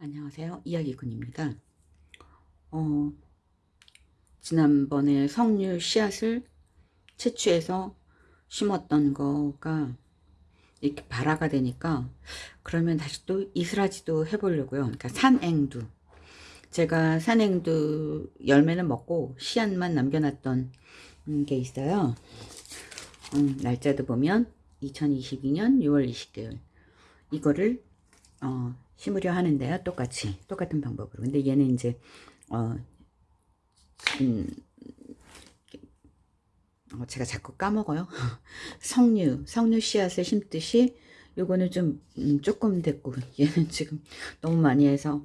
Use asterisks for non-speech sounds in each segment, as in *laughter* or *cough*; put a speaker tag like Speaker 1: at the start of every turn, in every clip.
Speaker 1: 안녕하세요. 이야기꾼입니다. 어, 지난번에 석류 씨앗을 채취해서 심었던 거가 이렇게 발화가 되니까 그러면 다시 또 이스라지도 해보려고요. 그러니까 산앵두. 제가 산앵두 열매는 먹고 씨앗만 남겨놨던 음, 게 있어요. 음, 날짜도 보면 2022년 6월 20개월. 이거를 어, 심으려 하는데요. 똑같이 똑같은 방법으로. 근데 얘는 이제 어, 음, 어, 제가 자꾸 까먹어요. *laughs* 석류, 석류 씨앗을 심듯이 요거는 좀 음, 조금 됐고 얘는 지금 너무 많이 해서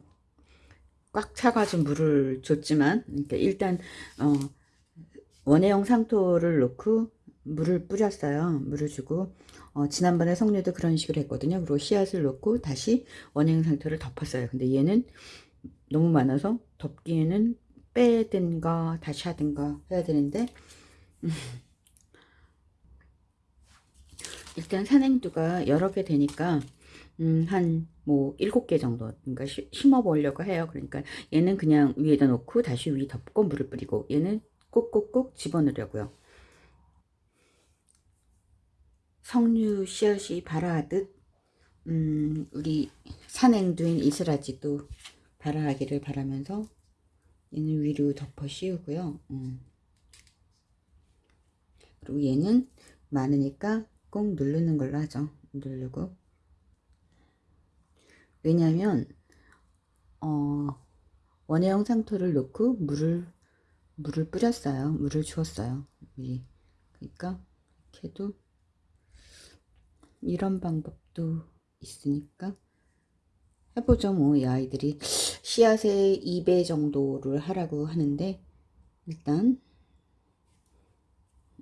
Speaker 1: 꽉 차가지고 물을 줬지만 그러니까 일단 어, 원해형 상토를 놓고 물을 뿌렸어요. 물을 주고 어, 지난번에 석류도 그런 식으로 했거든요. 그리고 씨앗을 넣고 다시 원형 상토를 덮었어요. 근데 얘는 너무 많아서 덮기에는 빼든가 다시 하든가 해야 되는데 음. 일단 산행두가 여러 개 되니까 음, 한뭐 일곱 개 정도 그러니까 시, 심어 보려고 해요. 그러니까 얘는 그냥 위에다 놓고 다시 위 덮고 물을 뿌리고 얘는 꾹꾹꾹 집어넣으려고요. 석류 씨앗이 발아하듯 음, 우리 산행두인 이스라지도 발아하기를 바라면서 얘는 위로 덮어 씌우고요. 음. 그리고 얘는 많으니까 꼭 누르는 걸로 하죠. 누르고 왜냐하면 어, 원해형 상토를 넣고 물을 물을 뿌렸어요. 물을 주었어요. 위. 그러니까 이렇게 해도 이런 방법도 있으니까 해보죠. 뭐 이 아이들이 씨앗의 2배 정도를 하라고 하는데 일단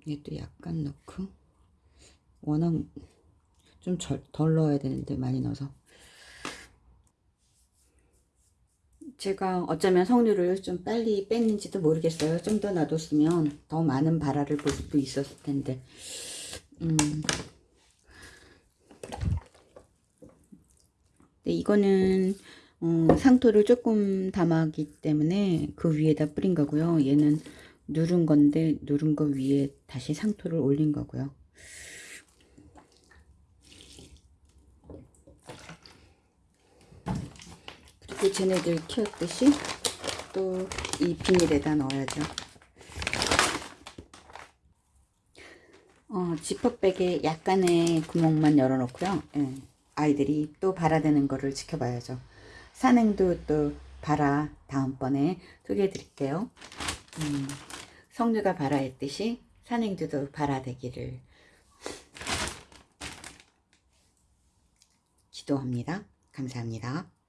Speaker 1: 얘도 약간 넣고 워낙 좀 덜 넣어야 되는데 많이 넣어서. 제가 어쩌면 석류를 좀 빨리 뺐는지도 모르겠어요. 좀 더 놔뒀으면 더 많은 발화를 볼 수도 있었을 텐데. 음. 이거는 어, 상토를 조금 담았기 때문에 그 위에다 뿌린 거고요. 얘는 누른 건데 누른 거 위에 다시 상토를 올린 거고요. 그리고 쟤네들 키웠듯이 또 이 비닐에다 넣어야죠. 어, 지퍼백에 약간의 구멍만 열어놓고요. 예. 아이들이 또 발아되는 거를 지켜봐야죠. 산행도 또 발아 다음번에 소개해 드릴게요. 음, 성류가 발아했듯이 산행도도 발아되기를 기도합니다. 감사합니다.